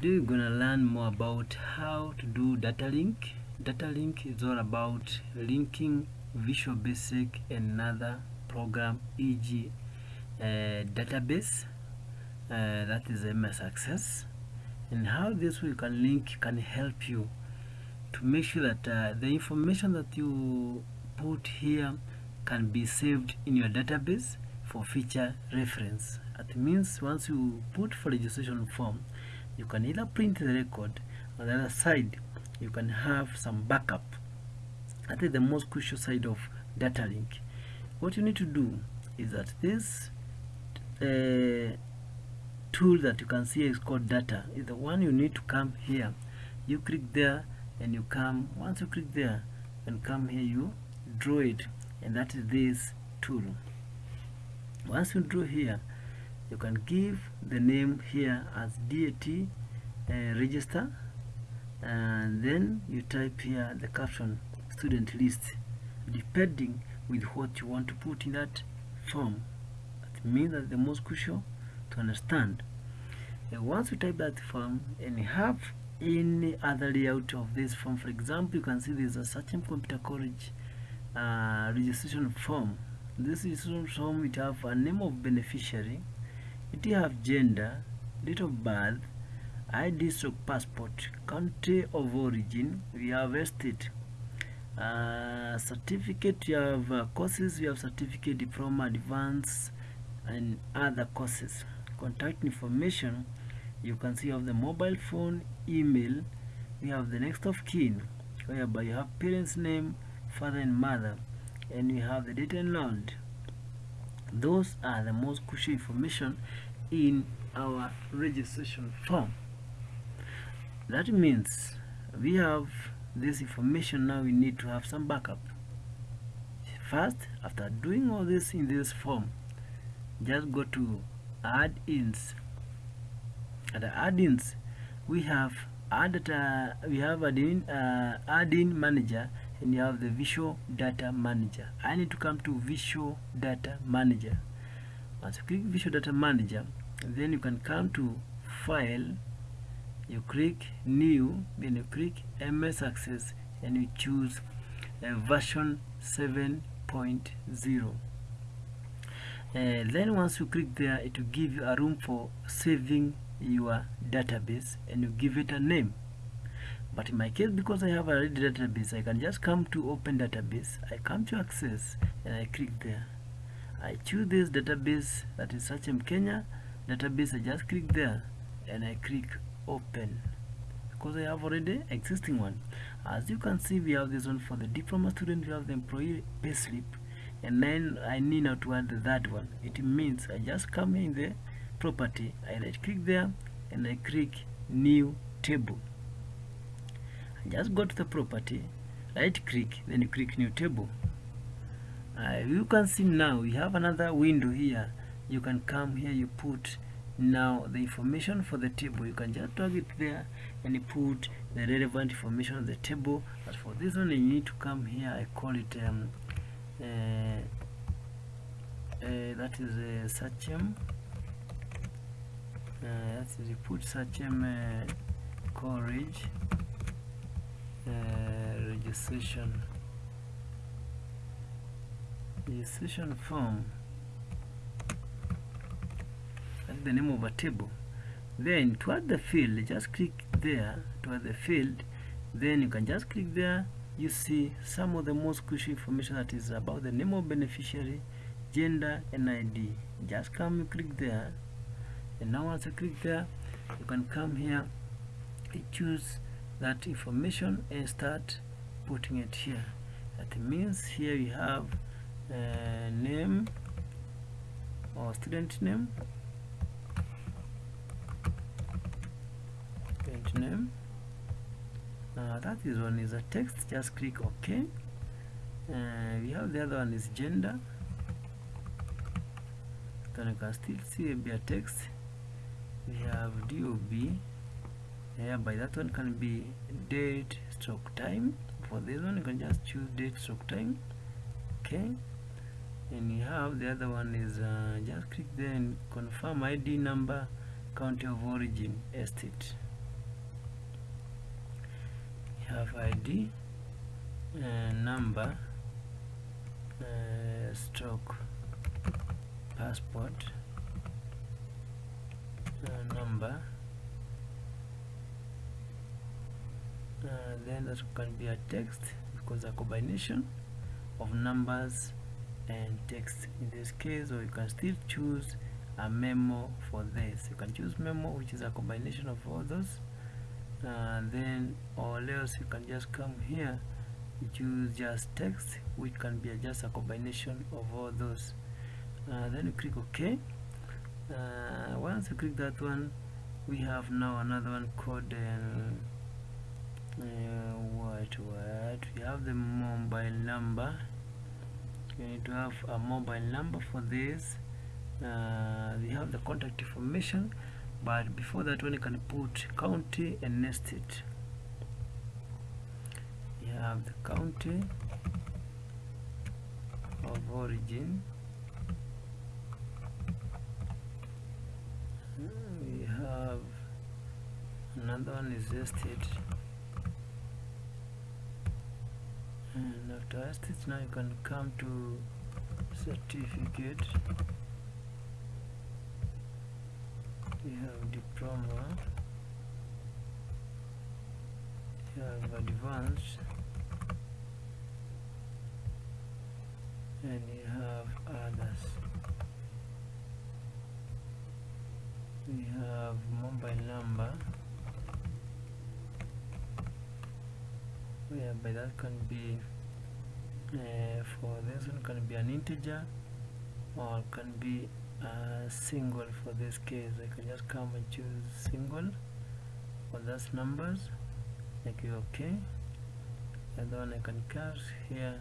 today we're gonna learn more about how to do data link. Data link is all about linking visual basic another program e.g uh, database uh, that is ms access. And how this we can link can help you to make sure that uh, the information that you put here can be saved in your database for future reference. That means once you put for registration form you can either print the record on the other side you can have some backup. That is the most crucial side of data link. What you need to do is that this uh, tool that you can see is called data is the one you need to come here. You click there and you come once you click there and come here you draw it. And that is this tool. Once you draw here you can give the name here as DAT uh, register and then you type here the caption student list depending with what you want to put in that form. That means that the most crucial to understand. And once you type that form and you have any other layout of this form for example you can see there's a Sachem Computer College uh, registration form. This is registration form it have a name of beneficiary it have gender date of birth ID stroke passport country of origin we have estate uh, certificate you have uh, courses we have certificate diploma advance and other courses. Contact information you can see of the mobile phone email we have the next of kin whereby you have parents name father and mother and we have the date enrolled those are the most crucial information in our registration form. That means we have this information now we need to have some backup. First after doing all this in this form just go to add-ins. At the add-ins we have add data we have add-in uh, add-in manager and you have the visual data manager. I need to come to visual data manager. Once you click visual data manager then you can come to file. You click new then you click ms access and you choose uh, version 7.0 uh, then once you click there it will give you a room for saving your database and you give it a name but in my case because I have a ready database I can just come to open database. I come to access and I click there. I choose this database that is Sachem Kenya. Database I just click there and I click open. Because I have already existing one. As you can see we have this one for the diploma student we have the employee payslip and then I need now to add the third one. It means I just come in the property I right click there and I click new table just go to the property right click then you click new table. Uh, you can see now you have another window here. You can come here you put now the information for the table. You can just drag it there and you put the relevant information on the table. But for this one you need to come here. I call it um, uh, uh, that is a uh, Sachem. Uh, that is you put Sachem uh, uh, Uh, registration registration form. The name of a table. Then to add the field just click there to add the field. Then you can just click there. You see some of the most crucial information that is about the name of beneficiary gender and id just come you click there. And now once you click there you can come here choose that information and start putting it here. That means here you have uh, name or student name. Student name. Uh, that is one is a text. Just click ok. Uh, we have the other one is gender. Then you can still see a text. We have DOB yeah by that one can be date stroke time. For this one you can just choose date stroke time. Okay. And you have the other one is uh, just click there and confirm ID number county of origin estate. You have id uh, number uh, stroke passport uh, number uh, then that can be a text because a combination of numbers and text. In this case or you can still choose a memo for this. You can choose memo which is a combination of all those. Uh, then or else you can just come here choose just text which can be just a combination of all those. Uh, then you click ok. Uh, once you click that one we have now another one called um, uh, what what? We have the mobile number. You need to have a mobile number for this. Uh, we have the contact information but before that one you can put county and nest it you have the county of origin. We have another one is estate and after estate now you can come to certificate. You have diploma. You have advanced. And you have others. We have mobile number whereby that can be uh, for this one can be an integer or can be a single. For this case I can just come and choose single for those numbers. Like okay and then I can cut here.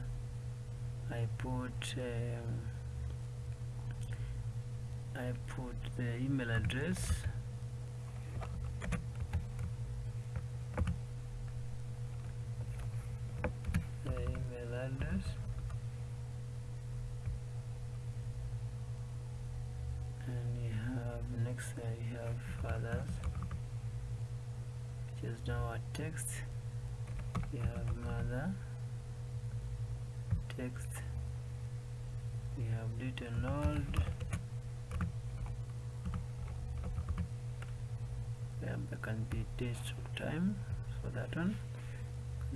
I put um, I put the email address the email address and you have uh, you have fathers which is now a text you have mother text. We have little node yeah, there can be date of time for that one.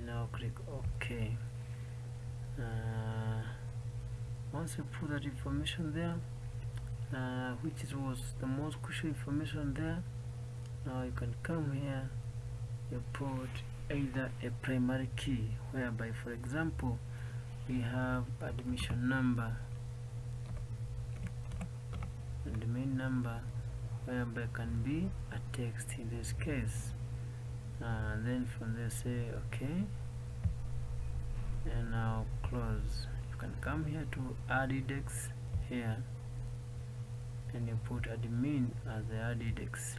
Now click ok. Uh, once you put that information there uh, which is, was the most crucial information there. Now you can come here you put either a primary key whereby for example we have admission number and the main number whereby can be a text in this case. Uh, then from there say okay and now close. You can come here to add index here and you put admin as the add index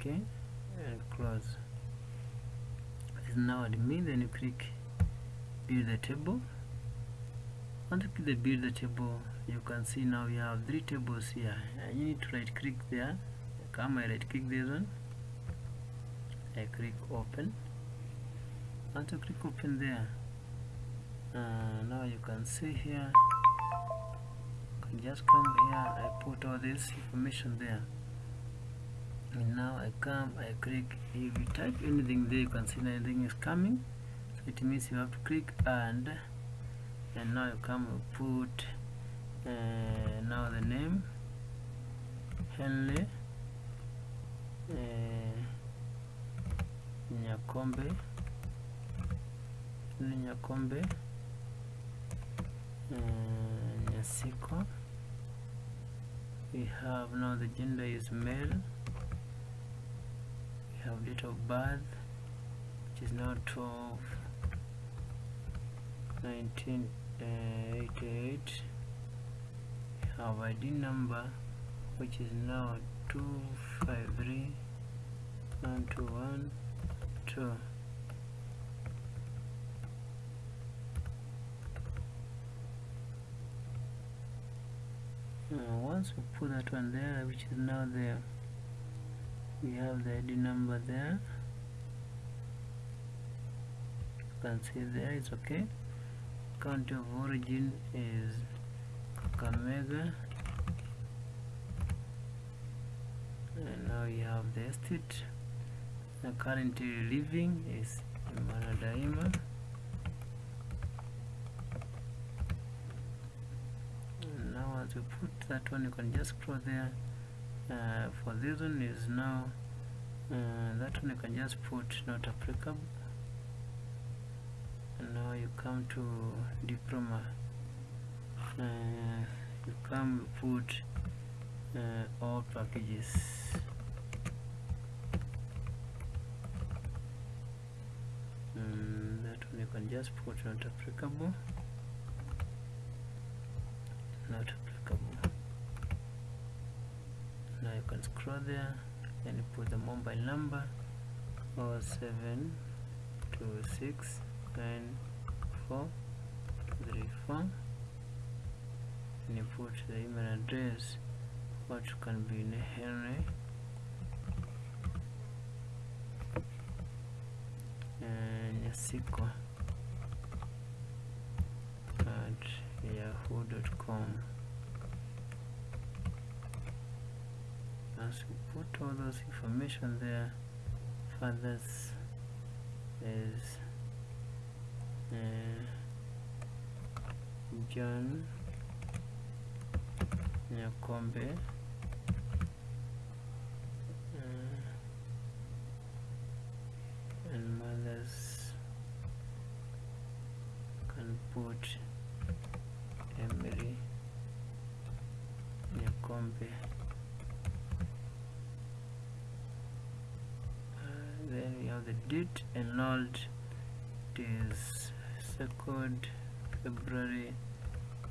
okay and close. Is now admin then you click build the table. Once you click the build the table you can see now you have three tables here. And you need to right click there. Come I right click this one. I click open once you click open there uh, now you can see here. Just come here I put all this information there. And now I come I click. If you type anything there you can see anything is coming. So it means you have to click and and now you come and put uh, now the name Henley uh, Nyakombe Nyakombe. Uh, Nyasiko. We have now the gender is male. We have date of birth which is now 12 1988 we have ID number which is now 253 1212 uh, once we put that one there which is now there we have the ID number there. You can see there it's okay. Country of origin is Kakamega. And now you have the estate. The currently living is Maradaima as you put that one you can just scroll there uh, for this one is now uh, that one you can just put not applicable. And now you come to diploma. Uh, you come put uh, all packages. Mm, that one you can just put not applicable. Not applicable now you can scroll there and you put the mobile number or seven two six nine four three four. And you put the email address which can be in Henry and Yasiko at yahoo.com as you put all those information there fathers is uh, John Nyakombe uh, and mothers can put Emily Nyakombe uh, then we have the date enrolled is 2nd February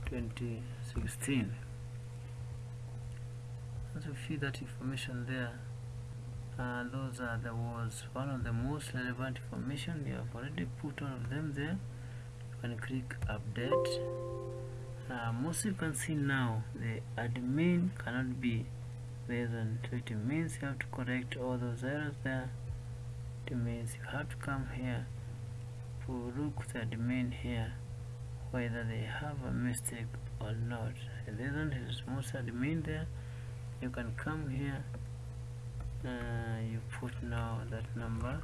2016 as you see that information there. Uh, those are the was one of the most relevant information you have already put all of them there. You can click update. Uh, most you can see now the admin cannot be on so it means you have to correct all those errors there it means you have to come here to look the admin here whether they have a mistake or not. This one is most admin there you can come here. Uh, you put now that number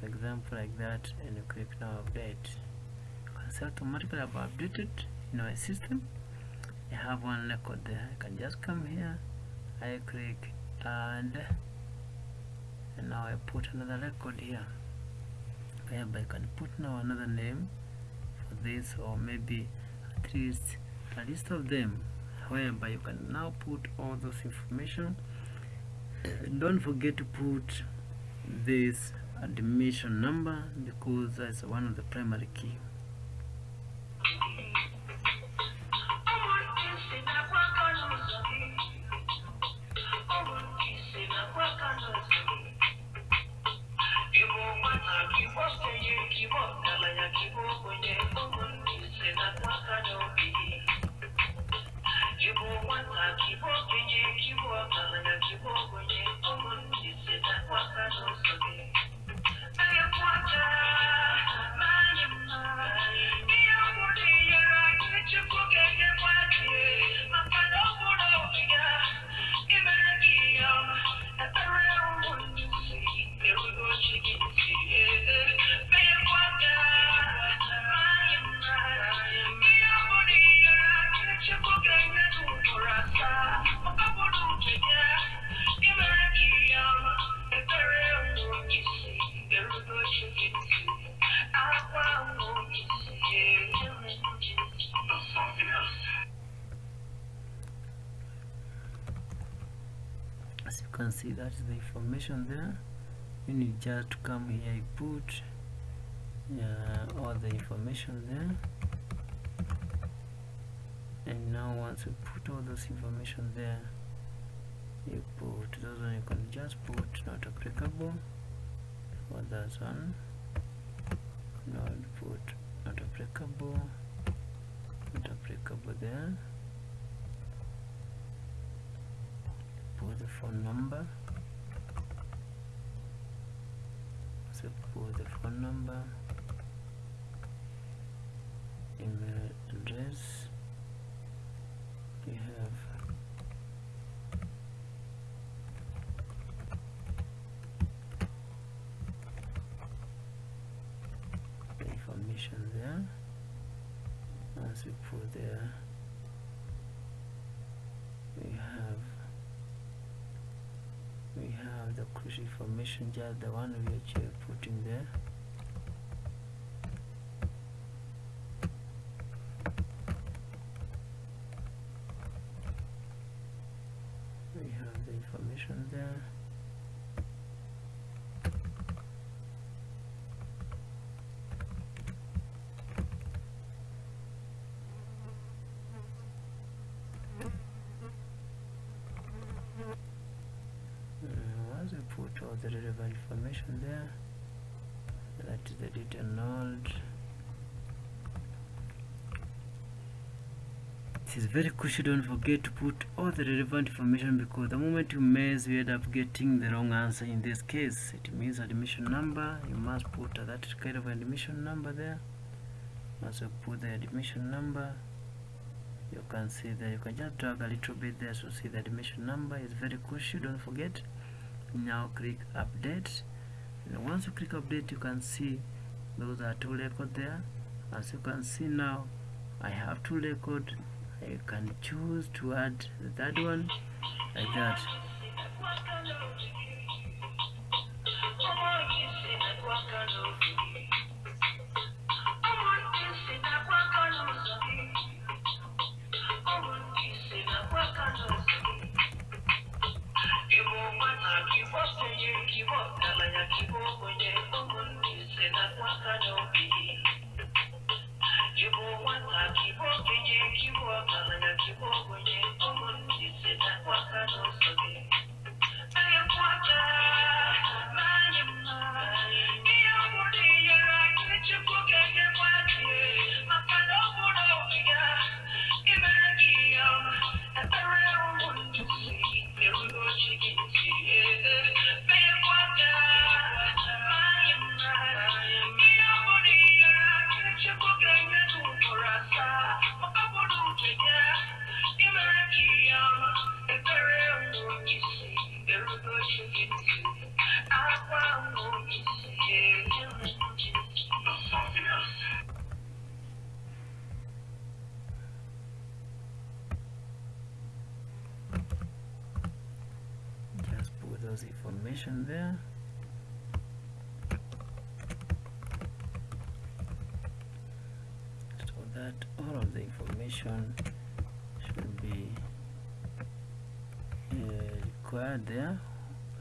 for example like that and you click now update. See automatically updated in my system I have one record there. I can just come here I click and and now I put another record here whereby I can put now another name for this or maybe at least a list of them whereby you can now put all those information. And don't forget to put this admission number because that's one of the primary key information there. You need just to come here you put uh, all the information there. And now once you put all those information there you put those one you can just put not applicable for that one. Not put not applicable not applicable there. Put the phone number so put the phone number email address. We have the information there. Once we put there we have we the crucial information just the one we are putting there. We have the information there Uh, once we put all the relevant information there. That is the detail node it is very crucial don't forget to put all the relevant information because the moment you mess you end up getting the wrong answer in this case. It means admission number. You must put that kind of admission number there. You put the admission number you can see that you can just drag a little bit there to see the admission number. Is very crucial don't forget now click update. And once you click update you can see those are two records there. As you can see now I have two records. I can choose to add the third one like that there. So that all of the information should be uh, required there.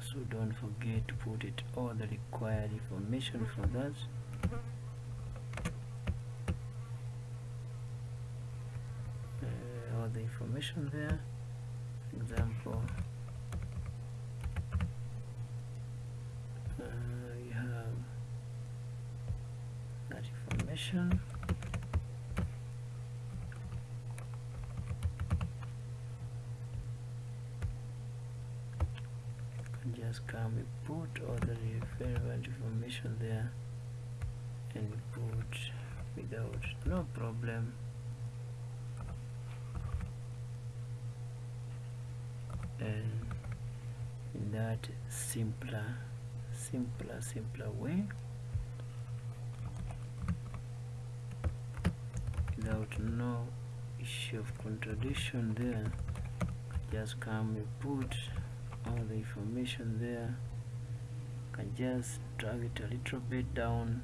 So don't forget to put it all the required information for that. Uh, all the information there example uh, you have that just come we put all the relevant information there and we put without no problem. And in that simpler simpler simpler way without no issue of contradiction there. Just come and put all the information there. Can just drag it a little bit down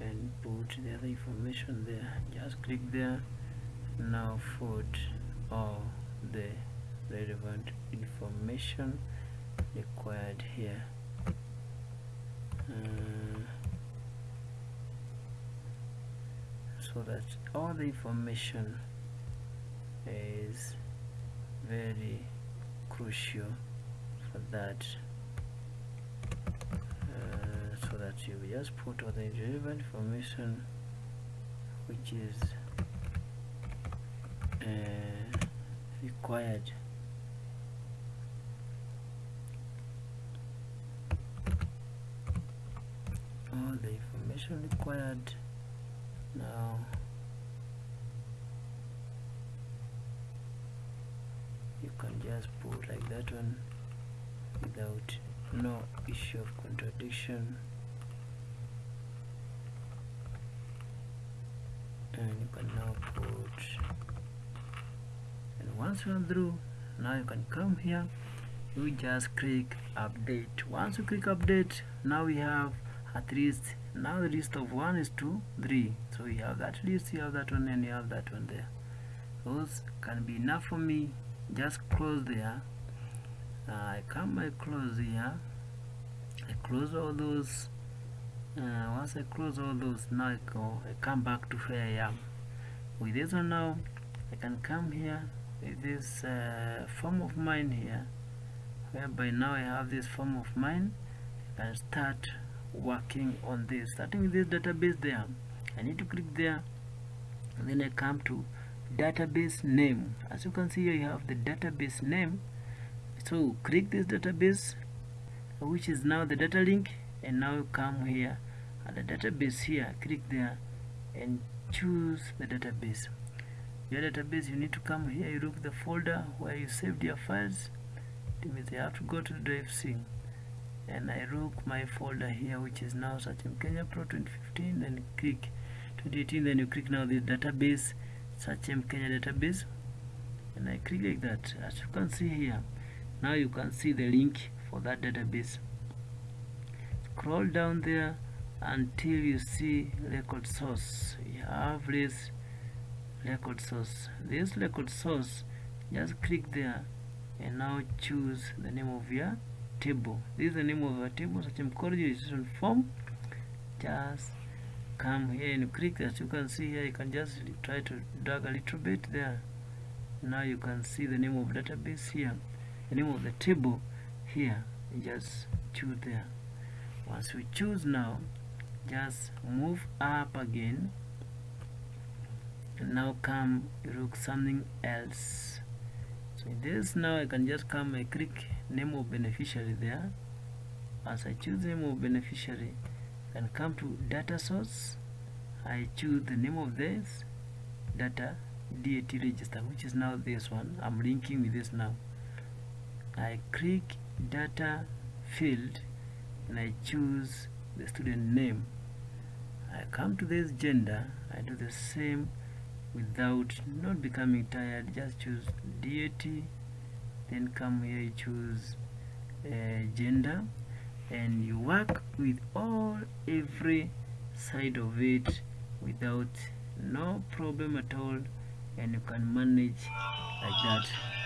and put the other information there. Just click there. Now put all the relevant information required here. Uh, so that all the information is very crucial for that uh, so that you just put all the relevant information which is uh, required. All the information required now you can just put like that one without no issue of contradiction. And you can now put and once you are through now you can come here. You just click update. Once you click update now we have at least now the list of one is two three. So you have that list you have that one and you have that one there. Those can be enough for me. Just close there. I come I close here. I close all those uh, once I close all those now I go I come back to where I am. With this one now I can come here with this uh, form of mine here whereby now I have this form of mine. I can start working on this starting with this database there I need to click there and then I come to database name. As you can see here you have the database name. So click this database which is now the data link and now come here at the database here click there and choose the database. Your database you need to come here you look the folder where you saved your files. It means you have to go to the drive C and I look my folder here which is now Sachem Kenya Pro 2015 then click 2018 then you click now the database Sachem Kenya database. And I click like that. As you can see here now you can see the link for that database. Scroll down there until you see record source. You have this record source. This record source just click there and now choose the name of your table. This is the name of a table Sachem college registration form. Just come here and click as you can see here you can just try to drag a little bit there. Now you can see the name of database here. The name of the table here. You just choose there. Once we choose now just move up again. And now come look something else. So this now I can just come and click name of beneficiary there. As I choose name of beneficiary and come to data source. I choose the name of this data DAT register which is now this one. I'm linking with this now. I click data field and I choose the student name. I come to this gender. I do the same without not becoming tired. Just choose DAT then come here you choose uh, gender and you work with all every side of it without no problem at all and you can manage like that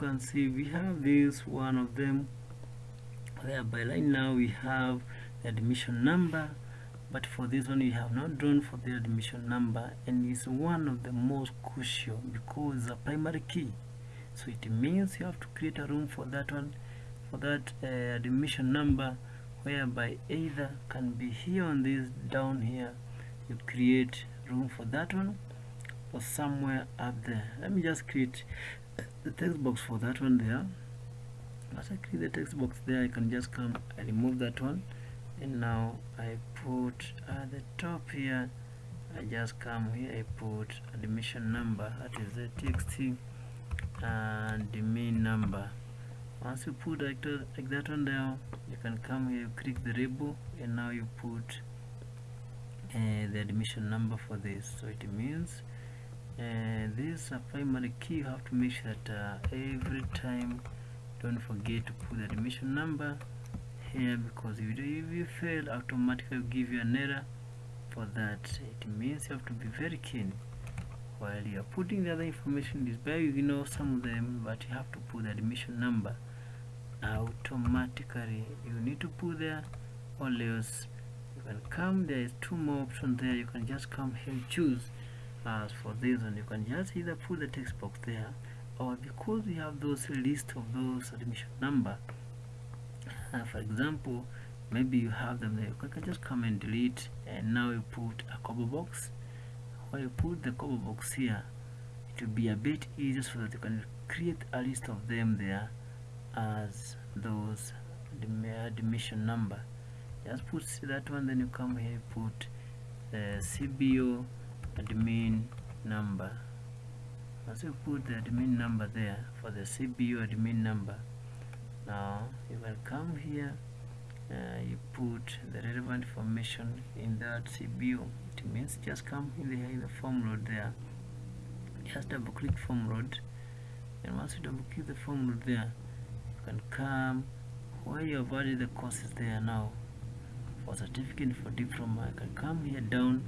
can see we have this one of them. Whereby right now we have the admission number but for this one we have not drawn for the admission number and it's one of the most crucial because it's a primary key. So it means you have to create a room for that one for that uh, admission number whereby either can be here on this down here you create room for that one or somewhere up there. Let me just create the text box for that one there. As I create the text box there I can just come I remove that one. And now I put at the top here. I just come here I put admission number that is the txt and the main number. Once you put that, like that one down you can come here you click the label and now you put uh, the admission number for this. So it means and this is a primary key. You have to make sure that uh, every time don't forget to put the admission number here because if you, if you fail automatically give you an error for that. It means you have to be very keen while you are putting the other information this by you know some of them but you have to put the admission number. Automatically you need to put there or else you can come. There is two more options there. You can just come here choose as for this one you can just either put the text box there or because we have those list of those admission number uh, for example maybe you have them there you can just come and delete and now you put a combo box. When you put the combo box here it will be a bit easier so that you can create a list of them there as those admission number. Just put that one then you come here you put the CBO admin number. As you put the admin number there for the CBO admin number. Now you will come here uh, you put the relevant information in that CBO it means just come in the, in the form load there. Just double click form load and once you double click the form load there you can come where you have added the courses there now. For certificate for diploma I can come here down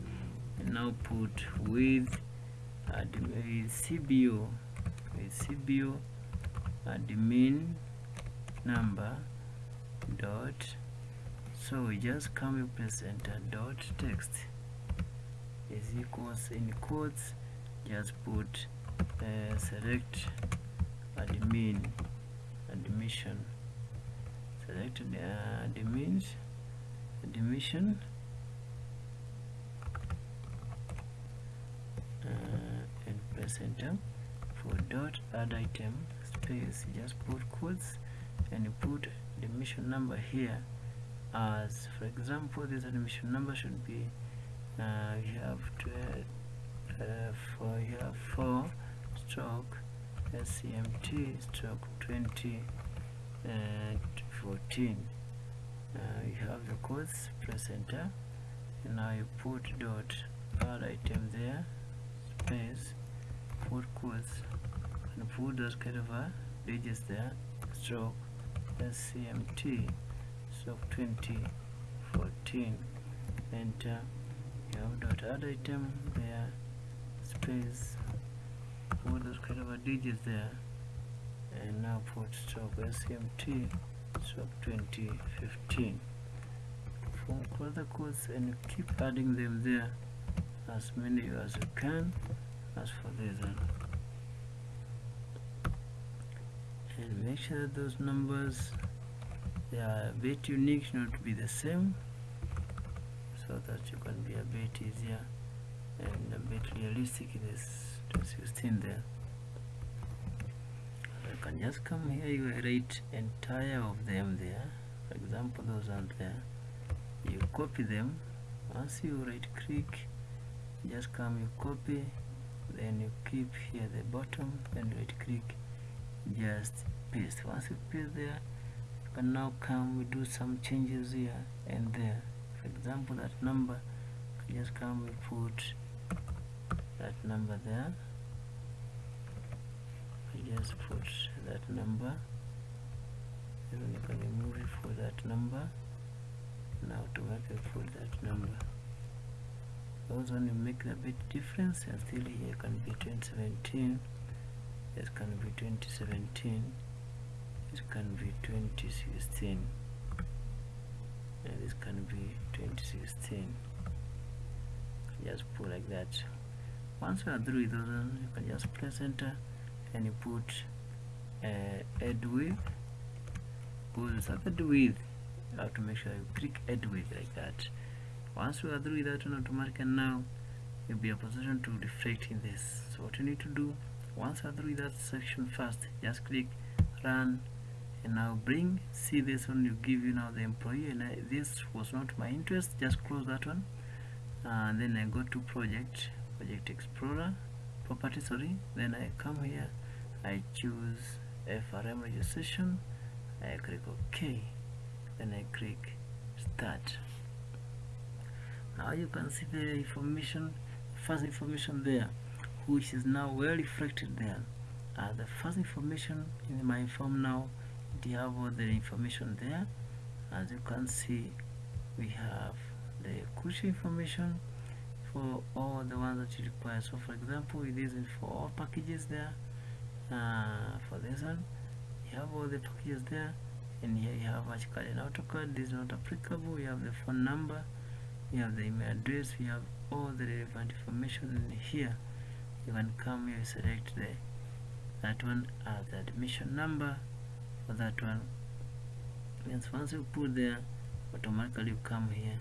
now put with admin CBO with CBO admin number dot so we just come and press enter dot text is equals in quotes just put uh, select admin admission select uh, admin admission uh, and press enter for dot add item space just put quotes and you put the admission number here. As for example this admission number should be uh, you have to uh, for you have 4 stroke SCMT stroke 20 uh, 14 uh, you have the codes press enter. And now you put dot add item there space put quotes and put those kind of uh, digits there stroke scmt stroke 2014 enter you have dot add item there space. Put those kind of uh, digits there. And now put stroke SMT stroke 2015 for further quotes and keep adding them there as many as you can as for this one and make sure that those numbers they are a bit unique not to be the same. So that you can be a bit easier and a bit realistic in this 16 there. You can just come here you write entire of them there. For example those aren't there. You copy them. Once you right click just come you copy then you keep here the bottom you right click just paste. Once you paste there you can now come we do some changes here and there. For example that number just come we put that number there. You just put that number. Then you can remove it for that number. Now automatically put that number those you make a bit difference and still here can be 2017 this can be 2017 this can be 2016 and this can be 2016 just put like that. Once you are through with those you can just press enter and you put uh, add with because add with you have to make sure you click add with like that once you are through with that one automatically now you'll be a position to reflect in this. So what you need to do once you with that section first just click run and now bring see this one you give you now the employee and I, this was not my interest just close that one. Uh, and then I go to project project explorer property sorry. Then I come here I choose FRM registration I click OK then I click start now you can see the information first information there which is now well reflected there. Uh, the first information in my form now we have all the information there. As you can see we have the crucial information for all the ones that you require. So for example it is for all packages there. Uh, for this one you have all the packages there. And here you have AutoCAD and AutoCAD this is not applicable. You have the phone number you have the email address. You have all the relevant information in here. You can come here select the that one as the admission number. For that one means once you put there automatically you come here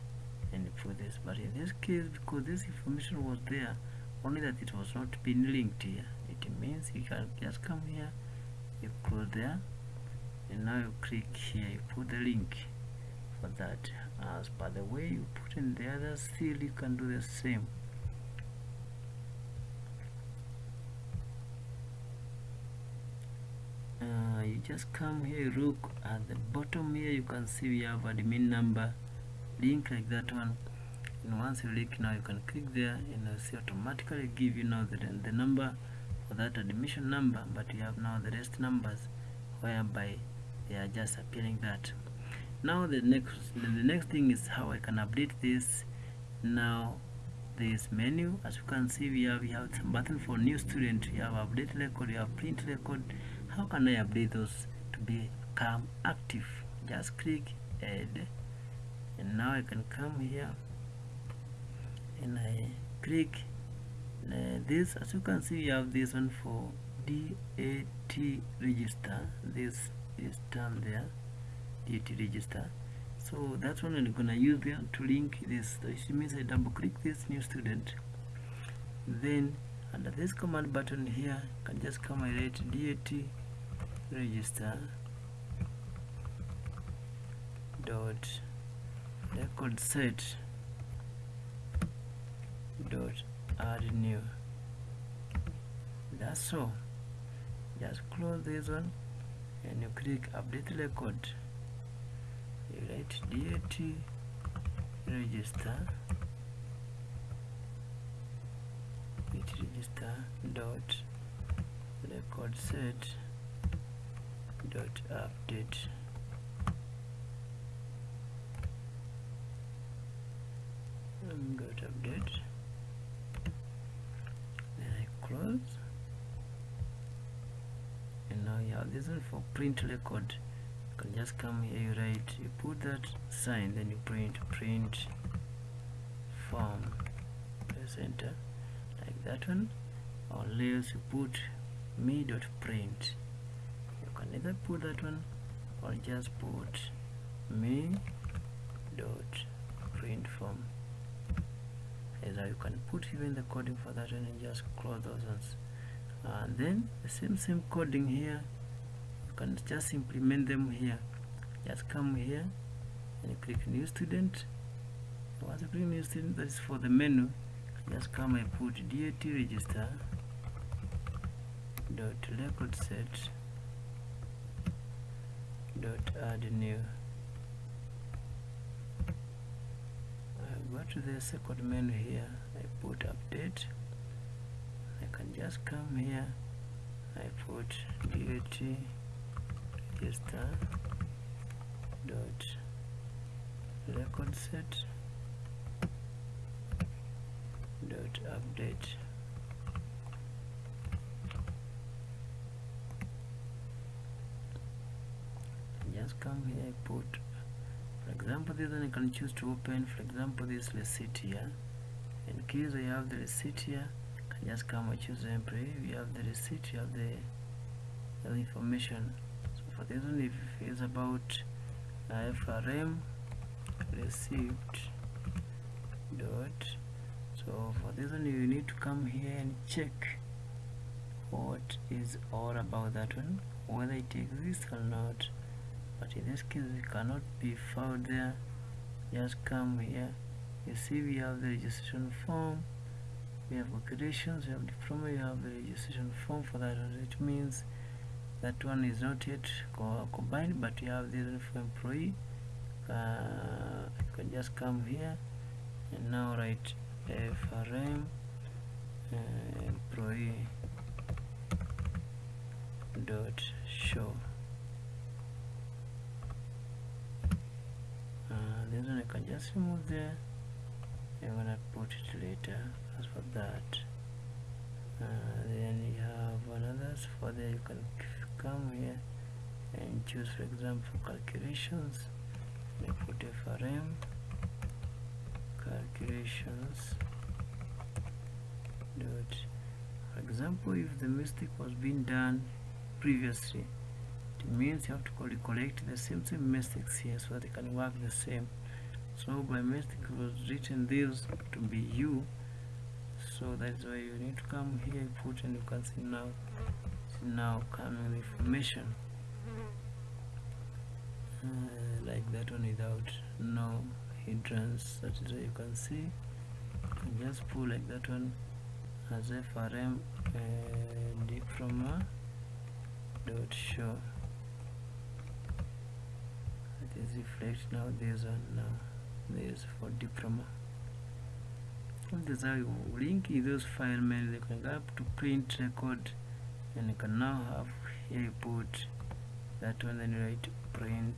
and put this. But in this case because this information was there only that it was not been linked here. It means you can just come here you close there and now you click here you put the link for that as by the way you put in the other still you can do the same. Uh, you just come here look at the bottom here you can see we have admin number link like that one. And once you link now you can click there and you'll see automatically give you now the, the number for that admission number but you have now the rest numbers whereby they are just appearing that now the next the next thing is how I can update this. Now this menu as you can see we have we have some button for new student. You have update record you have print record. How can I update those to become active? Just click add. And now I can come here. And I click uh, this. As you can see we have this one for DAT register. This is done there DAT register. So that's what I'm gonna use there to link this. Means I double click this new student. Then under this command button here I can just come and write DAT register dot record set dot add new that's all. Just close this one and you click update record you write DAT register it register dot record set dot update. Um, dot update. Then I close. And now you have this one for print record can just come here you write you put that sign then you print print form press enter like that one. Or else you put me dot print. You can either put that one or just put me dot print form. Either you can put even the coding for that one and just close those ones. And then the same same coding here you can just implement them here. Just come here and click new student. Once you click new student that is for the menu. Just come and put dat register dot record set dot add new. I go to the second menu here. I put update. I can just come here. I put dat register dot record set dot update. Just come here I put for example this one I can choose to open for example this receipt here in case I have the receipt here I can just come and choose employee we have the receipt you have the, the information for this one if it's about uh, FRM receipt dot so for this one you need to come here and check what is all about that one. Whether it exists or not. But in this case we cannot be found there. Just come here. You see we have the registration form. We have calculations we have diploma. We have the registration form for that one it means that one is not yet co combined but you have this for employee. Uh, you can just come here and now write FRM uh, employee dot show. Uh, this one I can just remove there. I'm gonna put it later as for that. Uh, then you have another for there you can come here and choose for example calculations. Put FRM calculations dot. For example if the mistake was being done previously it means you have to collect the same same mistakes here so they can work the same. So by mistake was written this to be you so that's why you need to come here put and you can see now now coming information. Uh, like that one without no hindrance that is why you can see. Just pull like that one as FRM uh, diploma dot show. It is reflect now this one now this for diploma. This is how you link those file mail you can go up to print record and you can now have here you put that one then you write print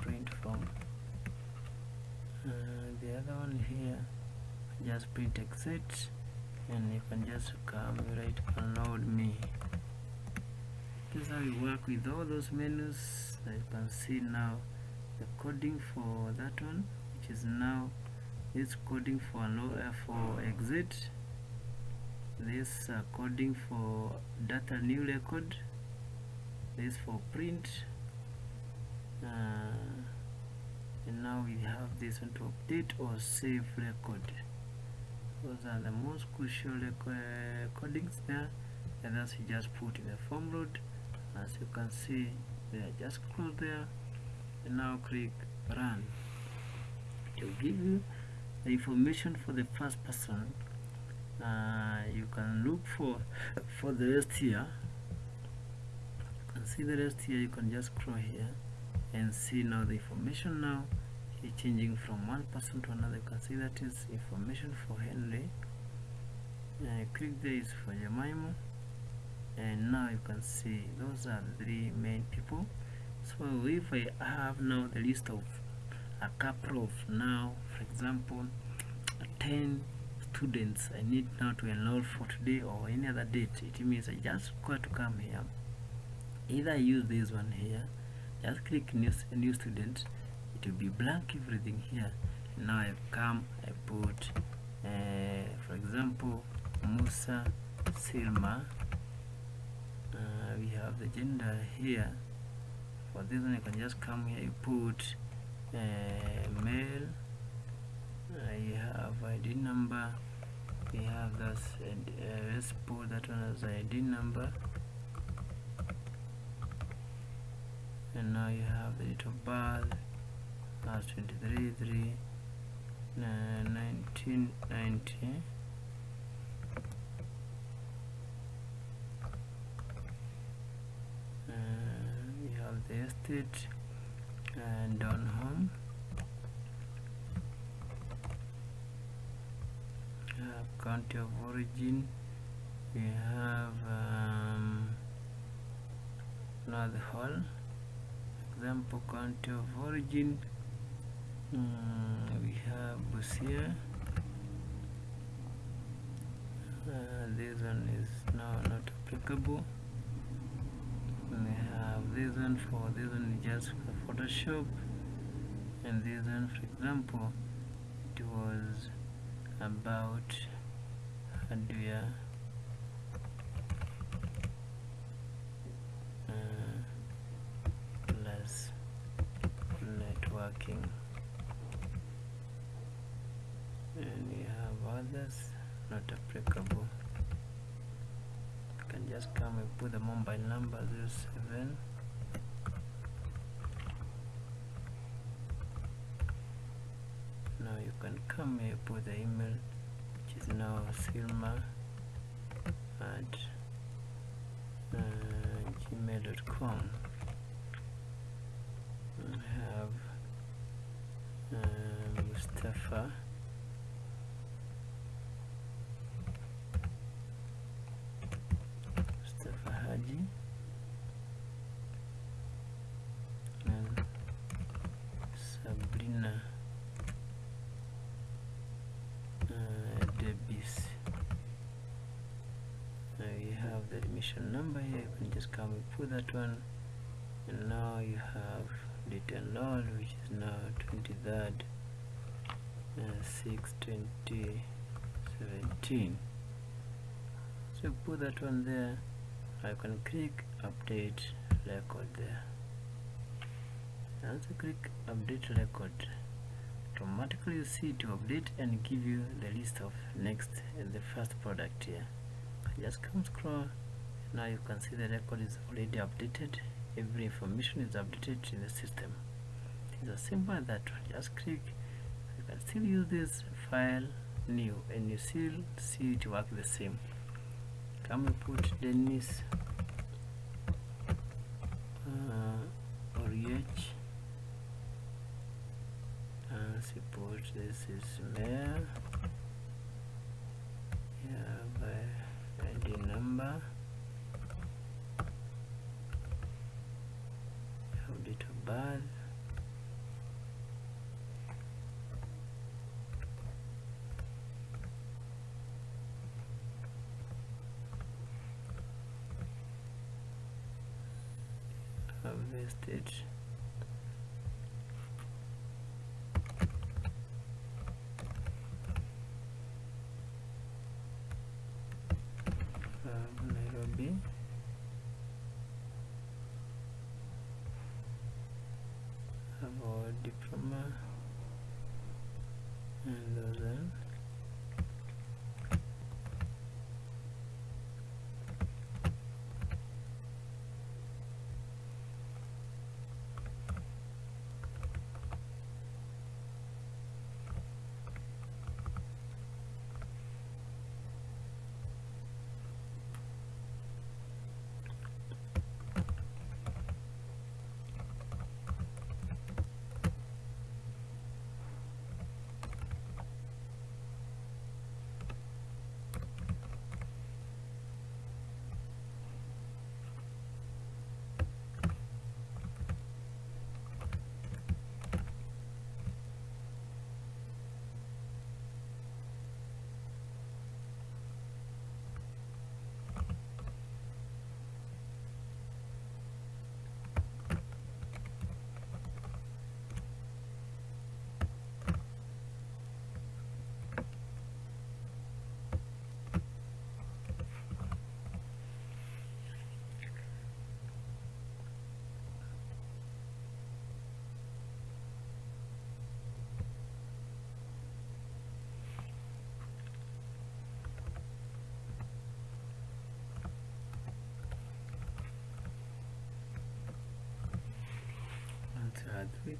print form uh, the other one here. Just print exit and you can just come write unload me. This is how you work with all those menus. That you can see now the coding for that one which is now this coding for uh, for exit this uh, coding for data new record. This for print. Uh, and now we have this one to update or save record. Those are the most crucial recordings there. And that's you just put in the form load as you can see they are just close there. And now click run. It will give you the information for the first person uh, you can look for for the rest here. You can see the rest here. You can just scroll here and see now the information now. Is changing from one person to another. You can see that is information for Henry. Uh, click this for Jemima. And now you can see those are the three main people. So if I have now the list of a couple of now for example 10 students I need now to enroll for today or any other date. It means I just got to come here. Either use this one here just click new, new student. It will be blank everything here. Now I come I put uh, for example Musa Silma. Uh, we have the gender here. For this one you can just come here. You put uh, male. I have ID number we have this and uh, let's put that one as ID number. And now you have the date of birth as 23 3 uh, 1990 uh, we have the estate and on home uh, country of origin we have um, North Hall. Example country of origin mm, we have Busia. Uh, this one is now not applicable. We have this one for this one is just for Photoshop. And this one for example it was about hardware uh, plus networking. And we have others not applicable. You can just come and put the mobile number 07 now you can come here put the email which is now silma at uh, gmail.com we have uh, Mustafa Haji and Sabrina uh, Debis now you have the admission number here you can just come and put that one. And now you have date enrolled which is now 23rd uh, 6 2017 so put that one there. I can click update record there. You click update record automatically you see to update and give you the list of next and the first product here. Just come scroll now you can see the record is already updated. Every information is updated in the system. It's as simple as that just click. You can still use this file new and you still see it work the same. Come and put Dennis uh, Oriech and support this is mayor yeah by ID number have date of birth harvested from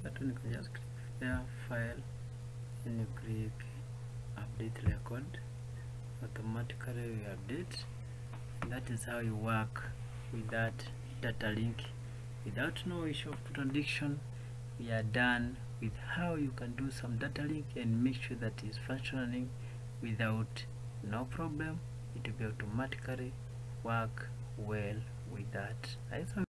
that you can just there file and you click update record automatically we update and that is how you work with that data link. Without no issue of contradiction we are done with how you can do some data link and make sure that is functioning without no problem it will be automatically work well with that